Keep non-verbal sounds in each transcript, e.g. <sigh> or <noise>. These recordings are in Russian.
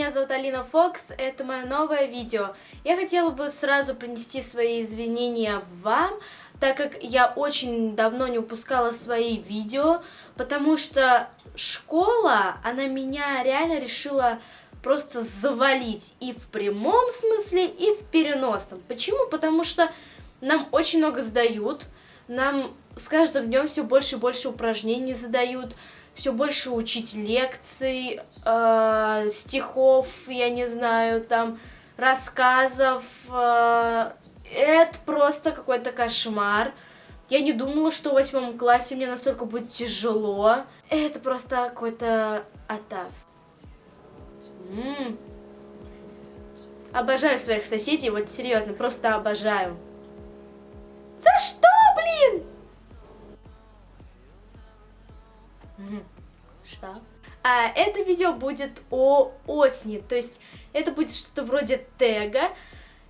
меня зовут Алина Фокс, это мое новое видео. Я хотела бы сразу принести свои извинения вам, так как я очень давно не выпускала свои видео, потому что школа, она меня реально решила просто завалить и в прямом смысле, и в переносном. Почему? Потому что нам очень много сдают, нам с каждым днем все больше и больше упражнений задают, все больше учить лекций, э, стихов, я не знаю, там, рассказов. Э, это просто какой-то кошмар. Я не думала, что в восьмом классе мне настолько будет тяжело. Это просто какой-то атас. М -м -м. Обожаю своих соседей, вот серьезно, просто обожаю. За что, Что? А это видео будет о осени, то есть это будет что-то вроде тега.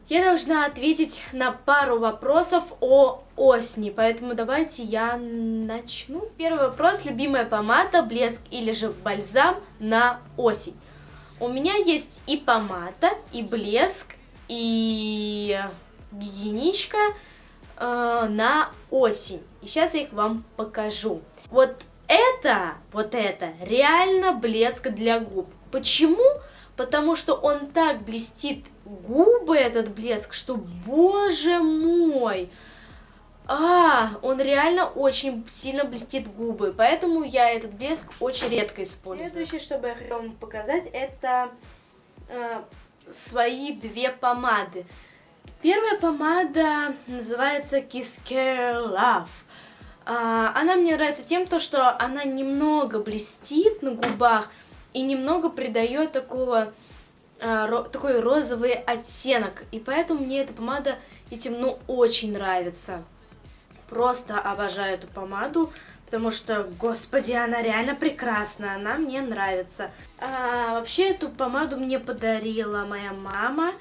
Я должна ответить на пару вопросов о осени, поэтому давайте я начну. Первый вопрос, любимая помада, блеск или же бальзам на осень. У меня есть и помада, и блеск, и гигиеничка э, на осень. И сейчас я их вам покажу. Вот это, вот это, реально блеск для губ. Почему? Потому что он так блестит губы, этот блеск, что, боже мой, а, он реально очень сильно блестит губы, поэтому я этот блеск очень редко использую. Следующее, что я хотела вам показать, это э, свои две помады. Первая помада называется Kiss Care Love. А, она мне нравится тем, то, что она немного блестит на губах и немного придает такого, а, такой розовый оттенок. И поэтому мне эта помада этим, ну, очень нравится. Просто обожаю эту помаду, потому что, господи, она реально прекрасна, она мне нравится. А, вообще, эту помаду мне подарила моя мама.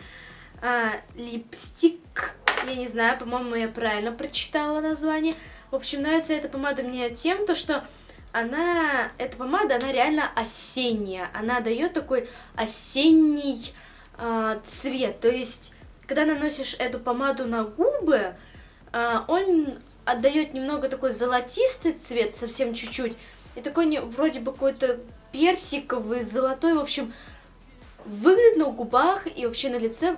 А, липстик, я не знаю, по-моему, я правильно прочитала название. В общем, нравится эта помада мне тем, то, что она, эта помада, она реально осенняя. Она дает такой осенний э, цвет. То есть, когда наносишь эту помаду на губы, э, он отдает немного такой золотистый цвет, совсем чуть-чуть. И такой не, вроде бы какой-то персиковый, золотой, в общем, выглядит на губах и вообще на лице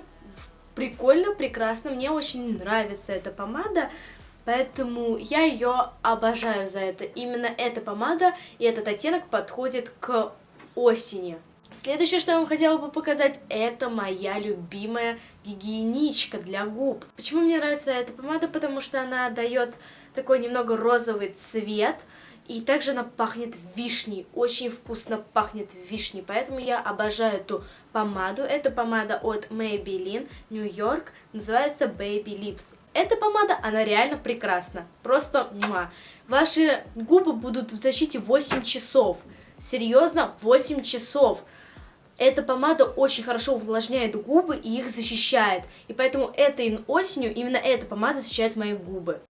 прикольно, прекрасно. Мне очень нравится эта помада. Поэтому я ее обожаю за это. Именно эта помада и этот оттенок подходит к осени. Следующее, что я вам хотела бы показать, это моя любимая гигиеничка для губ. Почему мне нравится эта помада? Потому что она дает такой немного розовый цвет. И также она пахнет вишней, очень вкусно пахнет вишней, поэтому я обожаю эту помаду. Это помада от Maybelline New York, называется Baby Lips. Эта помада, она реально прекрасна, просто муа. Ваши губы будут в защите 8 часов, серьезно, 8 часов. Эта помада очень хорошо увлажняет губы и их защищает, и поэтому этой осенью именно эта помада защищает мои губы.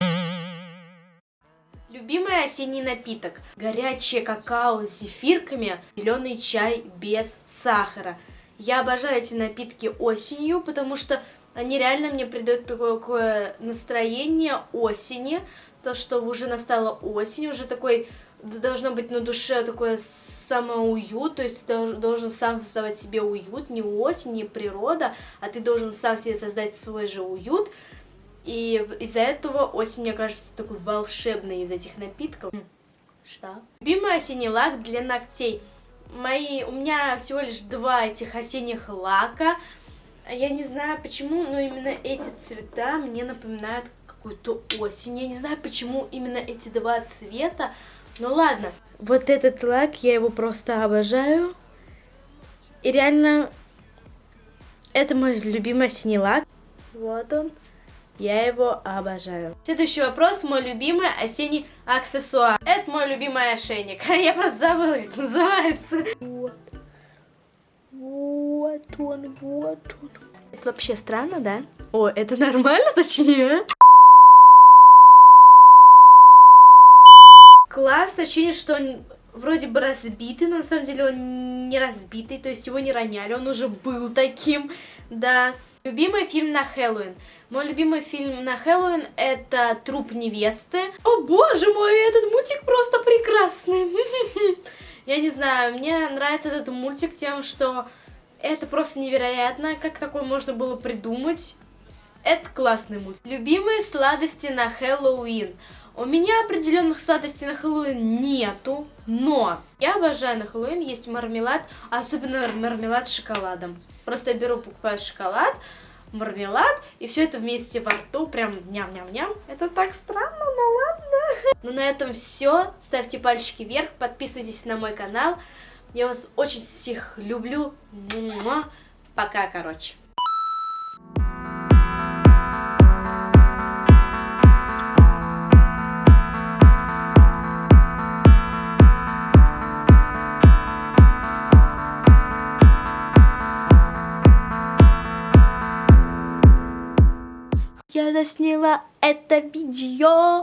Любимый осенний напиток. Горячее какао с зефирками, зеленый чай без сахара. Я обожаю эти напитки осенью, потому что они реально мне придают такое, такое настроение осени. То, что уже настала осень, уже такой должно быть на душе такое самоуют, то есть ты должен сам создавать себе уют, не осень, не природа, а ты должен сам себе создать свой же уют. И из-за этого осень, мне кажется, такой волшебный из этих напитков. Что? Любимый осенний лак для ногтей. Мои, у меня всего лишь два этих осенних лака. Я не знаю почему, но именно эти цвета мне напоминают какую-то осень. Я не знаю, почему именно эти два цвета. Ну ладно. Вот этот лак, я его просто обожаю. И реально, это мой любимый осенний лак. Вот он. Я его обожаю. Следующий вопрос. Мой любимый осенний аксессуар. Это мой любимый ошейник. <laughs> Я просто забыла, как называется. Вот. Он, вот он. Это вообще странно, да? О, это нормально, <laughs> точнее? Класс, ощущение, что он вроде бы разбитый, но на самом деле он не разбитый, то есть его не роняли, он уже был таким, да. Любимый фильм на Хэллоуин. Мой любимый фильм на Хэллоуин это «Труп невесты». О боже мой, этот мультик просто прекрасный. <laughs> Я не знаю, мне нравится этот мультик тем, что это просто невероятно, как такое можно было придумать. Это классный мультик. Любимые сладости на Хэллоуин. У меня определенных сладостей на Хэллоуин нету, но я обожаю на Хэллоуин есть мармелад, особенно мармелад с шоколадом. Просто я беру, покупаю шоколад, мармелад, и все это вместе во рту, прям ням-ням-ням. Это так странно, но ладно. <laughs> Ну на этом все. Ставьте пальчики вверх, подписывайтесь на мой канал. Я вас очень всех люблю. Пока, короче. Я засняла это видео.